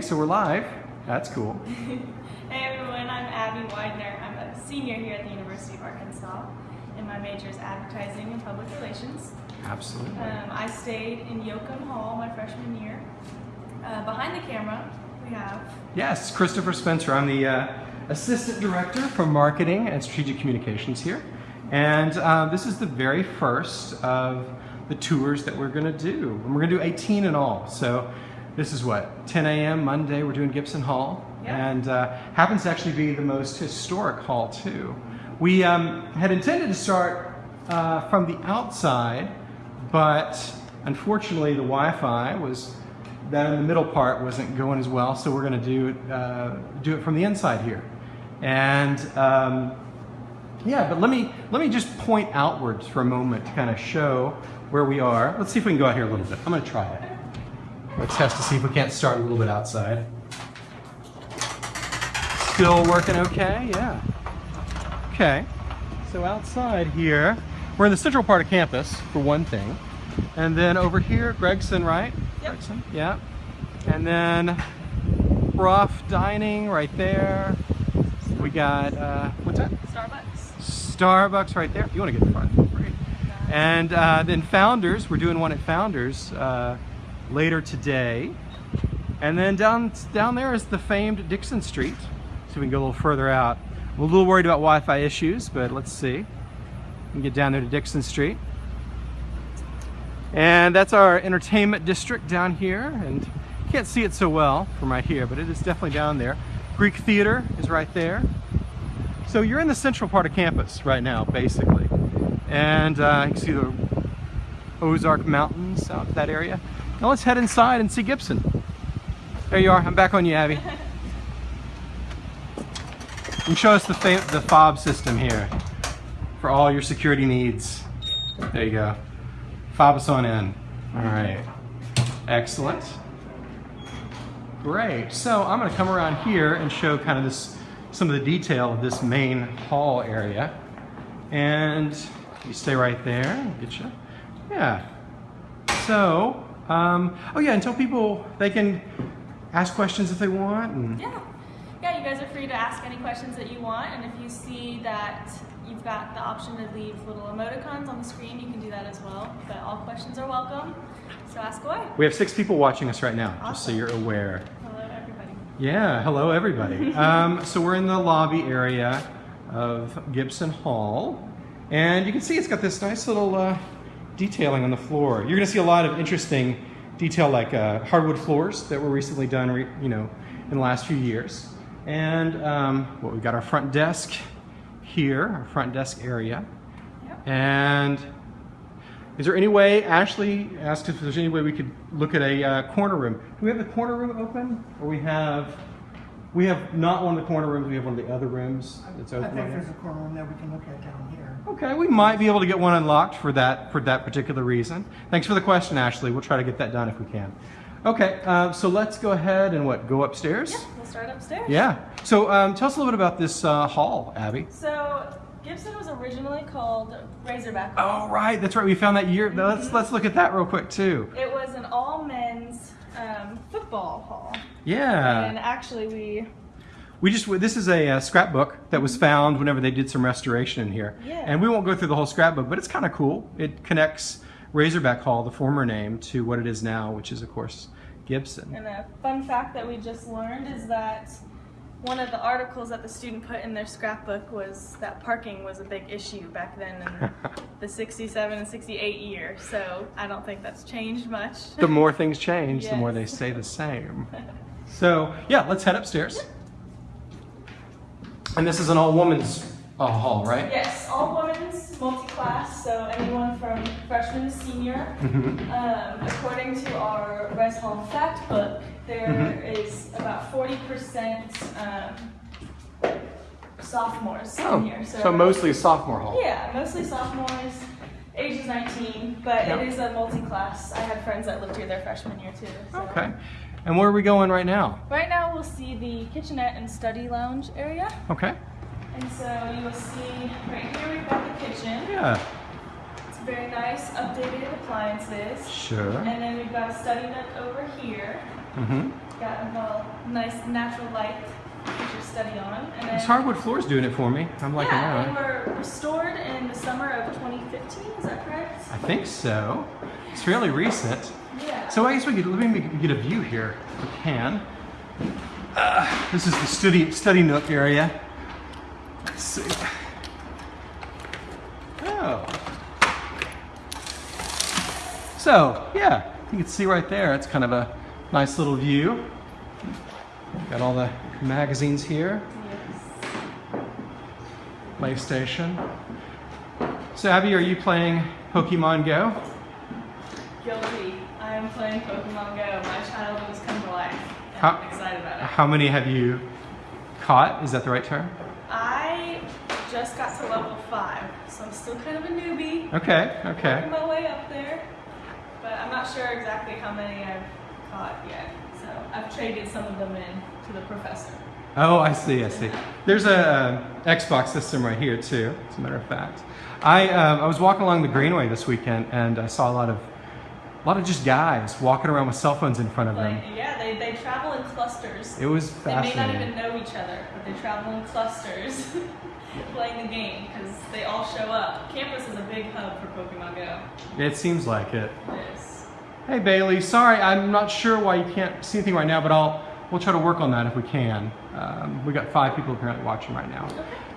Okay, so we're live. That's cool. hey everyone, I'm Abby Widener. I'm a senior here at the University of Arkansas, and my major is advertising and public relations. Absolutely. Um, I stayed in Yoakum Hall my freshman year. Uh, behind the camera, we have. Yes, Christopher Spencer. I'm the uh, assistant director for marketing and strategic communications here. And uh, this is the very first of the tours that we're going to do. And we're going to do 18 in all. So this is what, 10 a.m. Monday, we're doing Gibson Hall. Yeah. And uh, happens to actually be the most historic hall, too. We um, had intended to start uh, from the outside, but unfortunately the Wi-Fi was that in the middle part wasn't going as well, so we're going to do it, uh, do it from the inside here. And um, yeah, but let me let me just point outwards for a moment to kind of show where we are. Let's see if we can go out here a little bit. I'm going to try it. Let's test to see if we can't start a little bit outside. Still working okay? Yeah. Okay. So outside here, we're in the central part of campus for one thing. And then over here, Gregson, right? Yep. Gregson, yeah. And then Brough Dining right there. We got, uh, what's that? Starbucks. Starbucks right there. If you want to get the front, feel free. And uh, then Founders, we're doing one at Founders uh, later today. And then down down there is the famed Dixon Street. So we can go a little further out. I'm a little worried about Wi-Fi issues, but let's see. We can get down there to Dixon Street. And that's our entertainment district down here. And you can't see it so well from right here, but it is definitely down there. Greek Theater is right there. So you're in the central part of campus right now, basically. And uh, you can see the Ozark Mountains out that area. Now let's head inside and see Gibson. There you are. I'm back on you, Abby. And show us the, the fob system here for all your security needs. There you go. Fob us on in. All right. Excellent. Great. So I'm going to come around here and show kind of this, some of the detail of this main hall area. And you stay right there. Get you. Yeah. So, um, oh yeah, and tell people they can ask questions if they want. And Yeah. Yeah, you guys are free to ask any questions that you want, and if you see that you've got the option to leave little emoticons on the screen, you can do that as well. But all questions are welcome, so ask away. we have six people watching us right now, just so you're aware. Hello, everybody. Yeah, hello everybody. um, so we're in the lobby area of Gibson Hall, and you can see it's got this nice little uh, detailing on the floor. You're going to see a lot of interesting detail, like uh, hardwood floors that were recently done, re- you know, in the last few years. And um, what we've got our front desk here, our front desk area, Yep. and is there any way, Ashley asked if there's any way we could look at a uh, corner room. Do we have the corner room open? Or we have, we have not one of the corner rooms, we have one of the other rooms that's I think right there's now? a corner room that we can look at down here. Okay, we might be able to get one unlocked for that, for that particular reason. Thanks for the question, Ashley. We'll try to get that done if we can. Okay, uh, so let's go ahead and what, go upstairs? Yeah, we'll start upstairs. Yeah. So um, tell us a little bit about this uh, hall, Abby. So Gibson was originally called Razorback. Oh, right, that's right. We found that year. Let's, let's look at that real quick, too. It was an all men's um, football hall, Yeah. and actually we We just this is a, uh scrapbook that was found whenever they did some restoration in here, Yeah. and we won't go through the whole scrapbook, but it's kind of cool. It connects Razorback Hall, the former name, to what it is now, which is of course Gibson. And a fun fact that we just learned is that one of the articles that the student put in their scrapbook was that parking was a big issue back then in the 67 and 68 year. So I don't think that's changed much. the more things change, the more they Yes. stay the same. So yeah, let's head upstairs. And this is an all-women's uh, hall, right? yes, all women's multi-class, so anyone from freshman to senior. Mhm. Um, according to our Res Hall fact book, there is about 40% um, sophomores Oh, in here. so mostly sophomore hall. Yeah, mostly sophomores, ages 19, but Yep. it is a multi-class. I had friends that lived here their freshman year too. so. Okay. And where are we going right now? Right now we'll see the kitchenette and study lounge area. Okay. And so you will see right here we've got the kitchen. Yeah. It's very nice, updated appliances. Sure. And then we've got a study nook over here. Mm-hmm. Got a nice natural light to put your study on. And This hardwood floor is doing it for me. I'm liking yeah, they that. were restored in the summer of 2015. Is that correct? I think so. It's fairly recent. Yeah. So I guess we could let me get a view here. If we can. Uh, this is the study study nook area. Let's see. Oh. So yeah, you can see right there. It's kind of a nice little view. Got all the magazines here. Yes. PlayStation. So Abby, are you playing Pokemon Go? Guilty. I am playing Pokemon Go. My childhood has come to life. How- I'm excited about it. How many have you caught? Is that the right term? I just got to level five, so I'm still kind of a newbie. Okay, okay. Working my way up there, but I'm not sure exactly how many I've caught yet. So I've traded some of them in to the professor. Oh, I see, I see. There's a Xbox system right here too, as a matter of fact. I, um, I was walking along the Greenway this weekend and I saw a lot of, a lot of just guys walking around with cell phones in front of them. Yeah, they, they travel in clusters. It was fascinating. They may not even know each other, but they travel in clusters playing the game because they all show up. Campus is a big hub for Pokemon Go. It seems like it. It is. Hey Bailey, sorry, I'm not sure why you can't see anything right now, but I'll we'll try to work on that if we can. Um, we got five people apparently watching right now.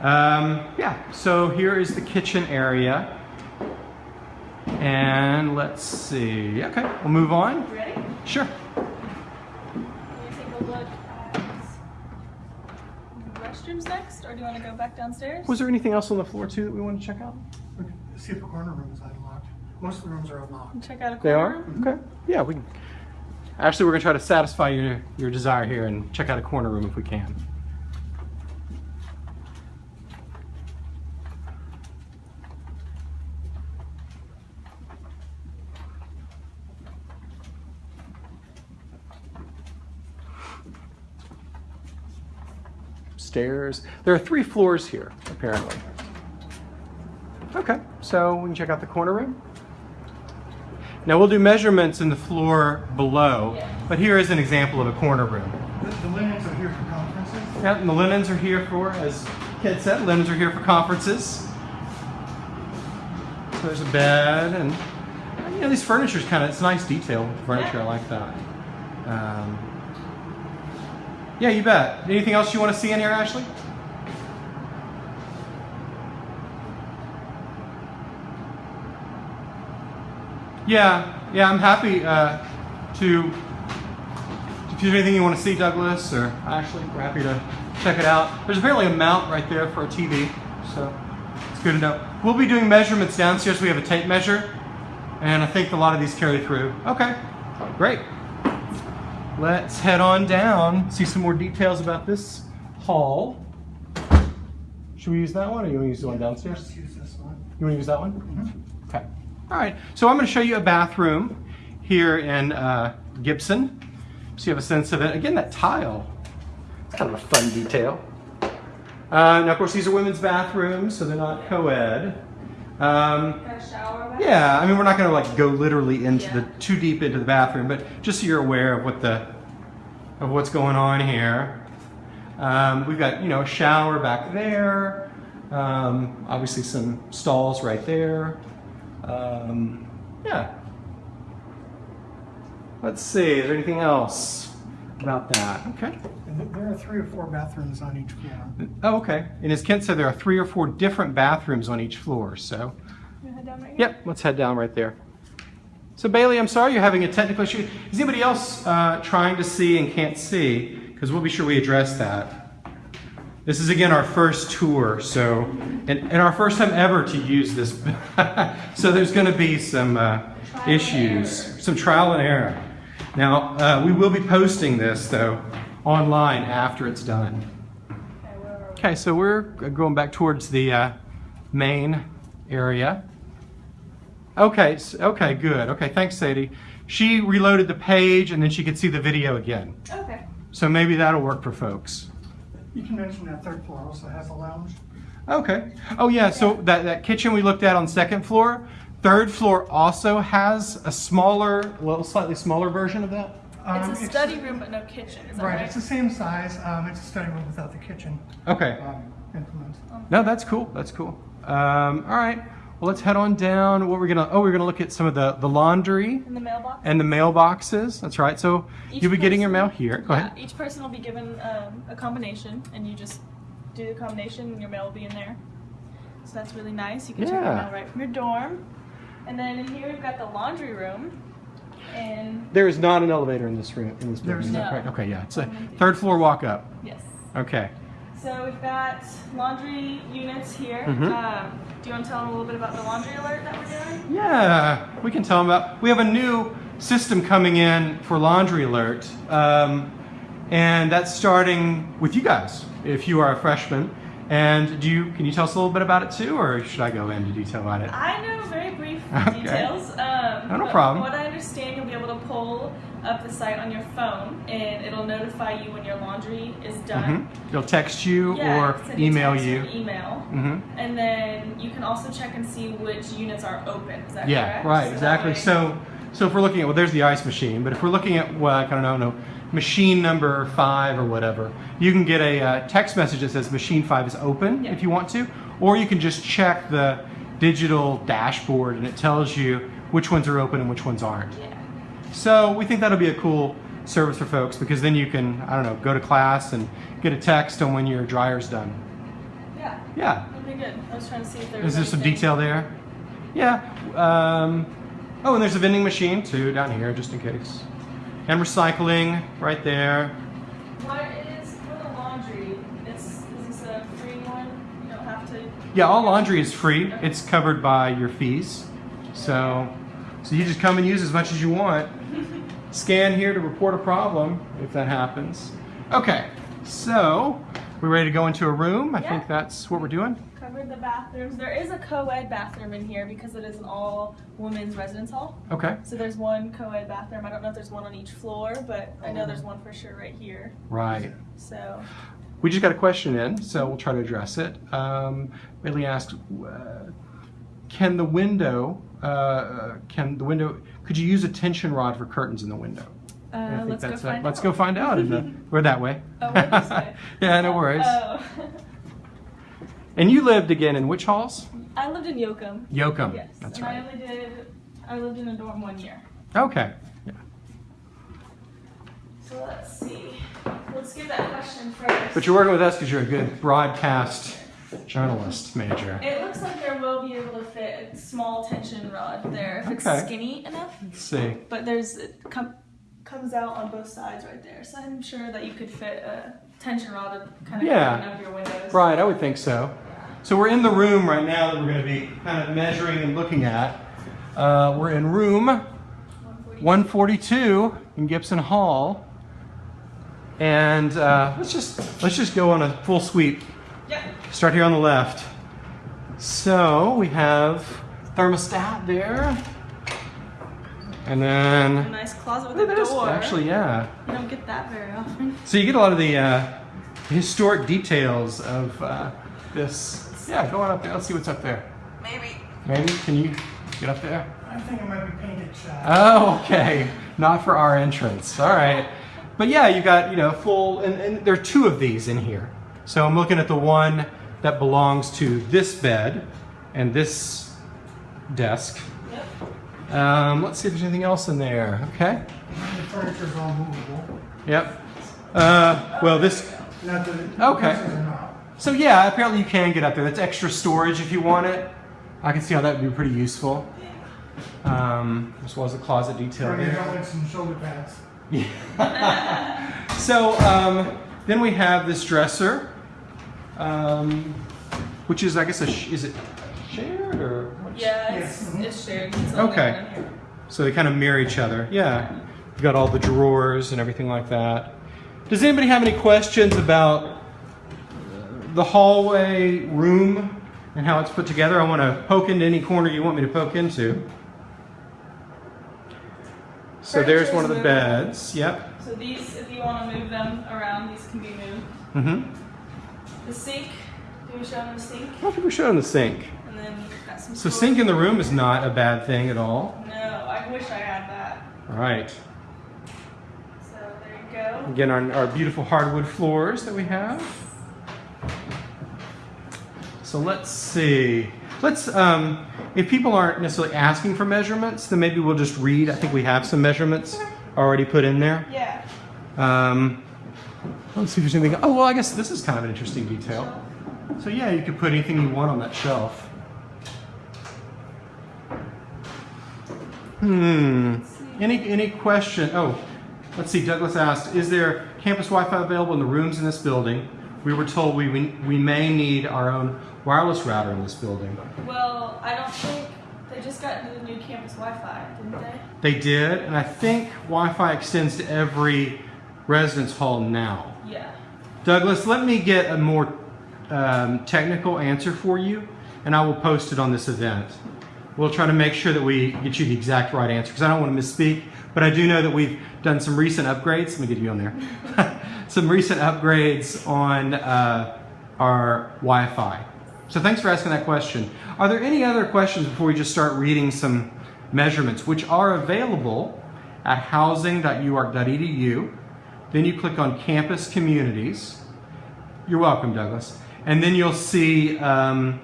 Um, yeah, so here is the kitchen area. And let's see. Okay, we'll move on. Ready? Sure. Can we take a look at the restrooms next, or do you want to go back downstairs? Was there anything else on the floor too that we want to check out? See if the corner room is unlocked. Most of the rooms are unlocked. Check out a corner. They are? room? Okay. Yeah, we can. Actually, we're going to try to satisfy your, your desire here and check out a corner room if we can. Stairs. There are three floors here, apparently. Okay, so we can check out the corner room. Now we'll do measurements in the floor below, but here is an example of a corner room. The, the linens are here for conferences. Yeah, and the linens are here for, as Kid said, linens are here for conferences. So there's a bed, and you know these furniture's kind of it's nice detail furniture. I like that. Um, yeah, you bet. Anything else you want to see in here, Ashley? Yeah, yeah, I'm happy uh, to. If there's anything you want to see, Douglas or Ashley, we're happy to check it out. There's apparently a mount right there for a TV, so it's good to know. We'll be doing measurements downstairs. We have a tape measure, and I think a lot of these carry through. Okay, great. Let's head on down, see some more details about this hall. Should we use that one, or you want to use the one downstairs? Let's use this one. You want to use that one? Okay. All right. So I'm going to show you a bathroom here in uh, Gibson, so you have a sense of it. Again, that tile. It's kind of a fun detail. Uh, now, of course, these are women's bathrooms, so they're not co-ed. Um, Got a shower back? yeah, I mean, we're not going to like go literally into the too deep into the bathroom, but just so you're aware of what the of what's going on here. Um, we've got you know a shower back there. Um, obviously, some stalls right there. Um, yeah. Let's see. Is there anything else about that? Okay. And th- there are three or four bathrooms on each floor. Oh, okay. And as Kent said, there are three or four different bathrooms on each floor. So. Head down right here? Yep, let's head down right there. So Bailey, I'm sorry you're having a technical issue. Is anybody else uh, trying to see and can't see? Because we'll be sure we address that. This is again our first tour, so and, and our first time ever to use this. so there's going to be some uh, issues, some trial and error. Now uh, we will be posting this though online after it's done. Okay, where are we? Okay, so we're going back towards the uh, main area. Okay, s- okay, good. Okay, thanks, Sadie. She reloaded the page and then she could see the video again. Okay. So maybe that'll work for folks. You can mention that third floor also has a lounge. Okay. Oh yeah, so that, that kitchen we looked at on second floor, third floor also has a smaller, well, slightly smaller version of that. Um, it's a study room but no kitchen. Is that Right, right? it's the same size. Um, it's a study room without the kitchen Okay. um, implement. No, that's cool. That's cool. Um, all right. Well, let's head on down. What we're gonna? Oh, we're gonna look at some of the the laundry In the mailbox. and the mailboxes. That's right. So Each you'll be getting your mail here. Go yeah, ahead. Each person will be given um, a combination, and you just do the combination, and your mail will be in there. So that's really nice. You can check your Yeah. mail right from your dorm. And then in here we've got the laundry room, and There is not an elevator in this room. In this building. There's is that no. right? Okay. Yeah. It's a third floor walk up. yes. Okay. So we've got laundry units here. Mhm. Um, do you want to tell them a little bit about the laundry alert that we're doing? Yeah, we can tell them about. We have a new system coming in for Laundry Alert, um, and that's starting with you guys. If you are a freshman, and do you can you tell us a little bit about it too, or should I go into detail about it? I know very brief Okay. details. Um, No, no but problem. What I understand, you'll be able to up the site on your phone, and it'll notify you when your laundry is hmm done. They'll text you Yeah, or email you. Email. hmm And then you can also check and see which units are open. Is that Yeah, correct? right, So exactly. way- So, so if we're looking at well, there's the ice machine, but if we're looking at well, I don't know, machine number five or whatever, you can get a uh, text message that says machine five is open Yeah. if you want to, or you can just check the digital dashboard and it tells you which ones are open and which ones aren't. Yeah. So we think that'll be a cool service for folks because then you can I don't know go to class and get a text on when your dryer's done. Yeah. Yeah. That'd be good. I was trying to see if there Is there some detail there? Yeah. Um, oh, and there's a vending machine too down here, just in case. And recycling right there. What is for the laundry? It's is this a free one? You don't have to. Yeah, all laundry is free. It's covered by your fees. So, so you just come and use as much as you want. Scan here to report a problem if that happens. Okay, so we're ready to go into a room. I Yeah. think that's what we're doing. Covered the bathrooms. There is a co-ed bathroom in here because it is an all women's residence hall. Okay, So there's one co-ed bathroom. I don't know if there's one on each floor, but I know there's one for sure right here. right. So We just got a question in, so we'll try to address it. Um, Bailey asked, uh, "Can the window, uh, can the window, could you use a tension rod for curtains in the window?" uh, let's go find Let's out. go find out. In the, we're that way. Oh, way. yeah, no worries. Oh. And you lived again in which halls? I lived in Yoakum. Yoakum. Yes. That's and right. I only did. I lived in a dorm one year. Okay. Yeah. So let's see. Let's get that question first. But you're working with us because you're a good broadcast journalist major. It looks like there will be able to fit a small tension rod there if Okay. it's skinny enough. Let's see. But there's it com- comes out on both sides right there, so I'm sure that you could fit a tension rod to kind of Yeah. up your windows. Right, I would think so. So we're in the room right now that we're going to be kind of measuring and looking at. Uh, we're in room 140. 142 in Gibson Hall, and uh, let's just let's just go on a full sweep. Yep. Start here on the left. So we have thermostat there, and then A then nice closet with Look a at this. door. Actually, yeah. you don't get that very often. So you get a lot of the uh, historic details of uh, this. Yeah, go on up there. Let's see what's up there. Maybe. Maybe can you get up there? I think it might be painted shut. Oh, okay. Not for our entrance. All right. But yeah, you got you know full, and, and there are two of these in here. So I'm looking at the one that belongs to this bed and this desk. Yep. Um, let's see if there's anything else in there. Okay. The furniture's all movable. Yep. Uh, well, this Okay. this is not. So yeah, apparently you can get up there. That's extra storage if you want it. I can see how that would be pretty useful. Um, as well as the closet detail there. and shoulder pads. Yeah. So um, then we have this dresser, um, which is I guess a sh- is it shared or what's- Yeah, it's, Yes. Mhm. it's shared. It's Okay. one in here. so they kind of mirror each other. Yeah, you got all the drawers and everything like that. Does anybody have any questions about the hallway room and how it's put together? I want to poke into any corner you want me to poke into. So there's one of the beds. Yep. So these, if you want to move them around, these can be moved. Mm-hmm. The sink. Do we show them the sink? I don't think we're showing the sink. And then got some. So sink in the room is not a bad thing at all. No, I wish I had that. All right. So there you go. Again, our, our beautiful hardwood floors that we have. So let's see. Let's, um, if people aren't necessarily asking for measurements, then maybe we'll just read. I think we have some measurements already put in there. Yeah. Um, let's see if there's anything. Oh, well, I guess this is kind of an interesting detail. So yeah, you could put anything you want on that shelf. Hmm. Any any question? Oh, let's see. Douglas asked, "Is there campus Wi-Fi available in the rooms in this building?" We were told we we, we may need our own wireless router in this building. Well, I don't think they just got the new campus Wi-Fi, didn't they? They did, and I think Wi-Fi extends to every residence hall now. Yeah. Douglas, let me get a more um, technical answer for you, and I will post it on this event. We'll try to make sure that we get you the exact right answer, because I don't want to misspeak, but I do know that we've done some recent upgrades. Let me get you on there. some recent upgrades on uh, our Wi-Fi. So thanks for asking that question. Are there any other questions before we just start reading some measurements, which are available at housing.uark.edu. Then you click on Campus Communities. You're welcome, Douglas. And then you'll see um,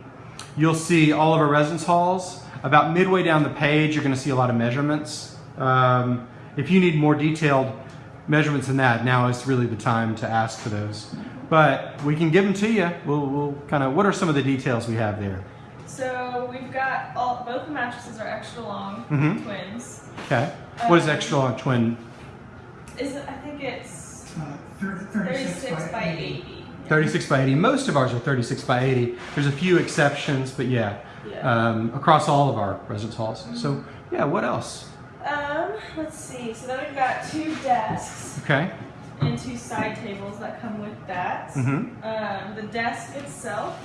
you'll see all of our residence halls. About midway down the page, you're going to see a lot of measurements. Um, if you need more detailed measurements than that, now is really the time to ask for those. But we can give them to you. We'll, we'll kind of. What are some of the details we have there? So we've got all both the mattresses are extra long Mhm. twins. Okay. What is Um, extra long twin? Is it? I think it's 36 36 by 80. 36 by 80. Most of ours are 36 by 80. There's a few exceptions, but yeah, Yeah. um, across all of our residence halls. So yeah, what else? Um, let's see. So then we've got two desks Okay. and two side tables that come with that. Mm-hmm. Um, the desk itself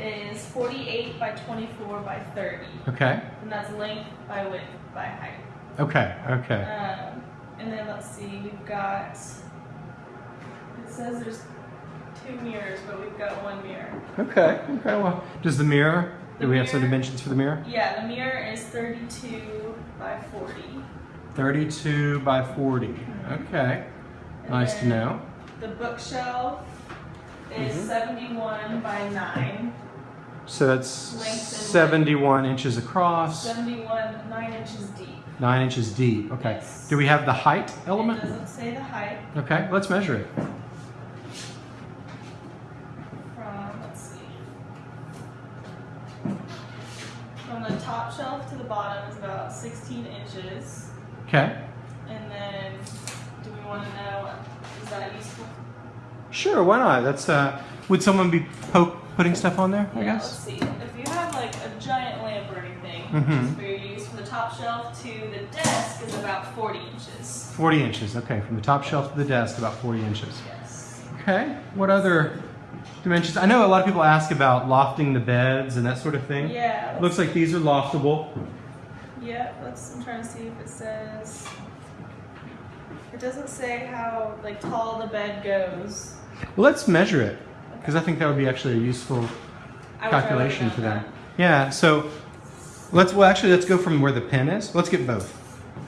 is 48 by 24 by 30, Okay. and that's length by width by height. Okay. Okay. Um, and then let's see, we've got. It says there's two mirrors, but we've got one mirror. Okay. Okay. Well, does the mirror? Do The we have some dimensions for the mirror? Yeah, the mirror is 32 by 40. 32 by 40. Okay. And Nice to know. The bookshelf is Mhm. 71 by 9. So that's Length 71 inches across, 71, 9 inches deep. 9 inches deep. Okay. Yes. Do we have the height element? It doesn't say the height Okay. Let's measure it. from, let's see. From the top shelf to the bottom is about 16 inches. Okay. And then, do we want to know, is that useful? Sure, why not? That's uh would someone be putting stuff on there, I Yeah, Let's guess? see. If you have like a giant lamp or anything, Mhm. for your use, from the top shelf to the desk is about 40 inches. 40 inches. Okay, from the top shelf to the desk about 40 inches. Yes. Okay. What other dimensions? I know a lot of people ask about lofting the beds and that sort of thing. Yeah. Looks like these are loftable. Yeah, let's, I'm trying to see if it says. It doesn't say how like tall the bed goes. Well, let's measure it because I think that would be actually a useful I wish I would've calculation for them. that. Yeah, so let's well actually let's go from where the pin is. Let's get both.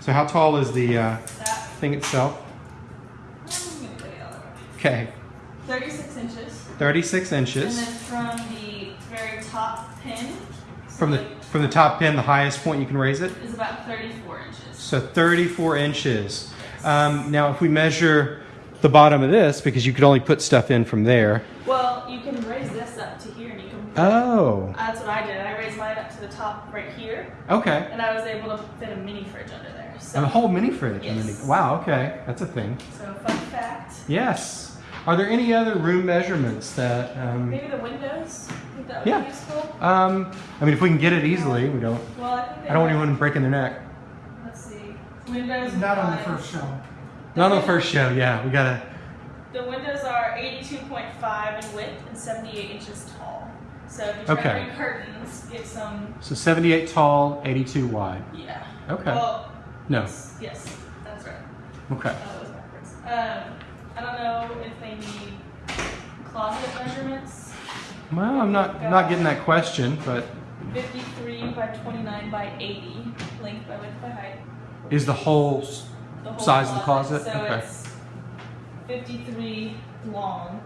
So how tall is the uh, thing itself? I'm gonna go the other way. Okay, 36 inches. 36 And inches. then from the very top pin. so From the like, from the top pin, the highest point you can raise it. is about 34 inches. So 34 inches. Um, now, if we measure the bottom of this, because you could only put stuff in from there. Well, you can raise this up to here and you can. Oh, That's what I did. I raised mine up to the top right here, okay. and I was able to fit a mini fridge under there. So, A whole mini fridge. Yes. Mini- Wow, okay. That's a thing. so fun fact. Yes. Are there any other room measurements that. Um, Maybe the windows. That Yeah. um, I mean, if we can get it easily, we don't. Well, I think they I don't want anyone breaking their neck. Let's see. Windows. Not on the first show. Not on the first show, yeah. We gotta. The windows are 82.5 in width and 78 inches tall. So if you're Okay. trying to bring curtains, get some. So 78 tall, 82 wide. Yeah. Okay. Well, No. yes, yes, that's right. Okay. That was backwards. Um, I don't know if they need closet measurements. Well, I'm not not getting that question, but 53 by 29 by 80, length by width by height. is the whole The whole Size of the closet? So Okay. it's 53 long.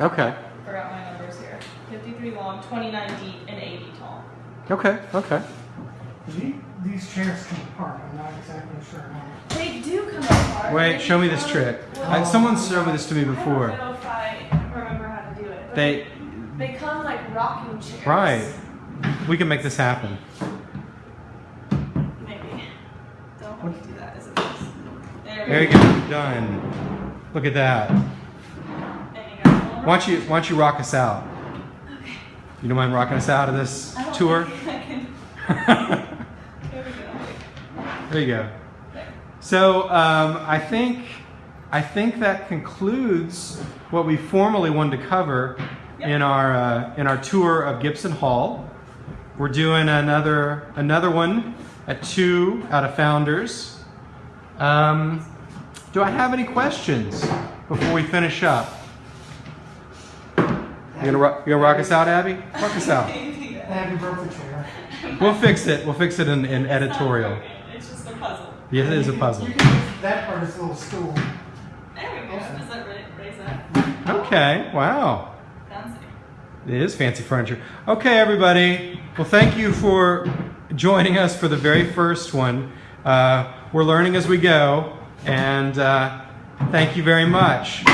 Okay. Forgot my numbers here. 53 long, 29 deep, and 80 tall. Okay. Okay. The- These chairs come apart, I'm not exactly sure how. They do come apart. Wait, show me this trick. well, someone showed me this to me before. I don't know if I remember how to do it. but They, They come like rocking chairs. right. We can make this happen. Maybe. Don't hold me to that as it is. There, we go. Done. Look at that. And you got a little Why don't you Why don't you rock us out? You don't mind rocking us out of this tour? There we go. there you go. There. So um, I think I think that concludes what we formally wanted to cover Yep. in our uh, in our tour of Gibson Hall. We're doing another another one at two out of Founders. Um, do I have any questions before we finish up? You gonna rock, you gonna rock us out, Abby? Rock us out. Abby broke the chair. We'll fix it. We'll fix it in, in editorial. It's just a puzzle. Yes, it is a puzzle. You can use that part as a little stool. There we go. Does that raise that? Okay. Wow. Fancy. It is fancy furniture. Okay, everybody. Well, thank you for joining us for the very first one. Uh, we're learning as we go, and uh, thank you very much.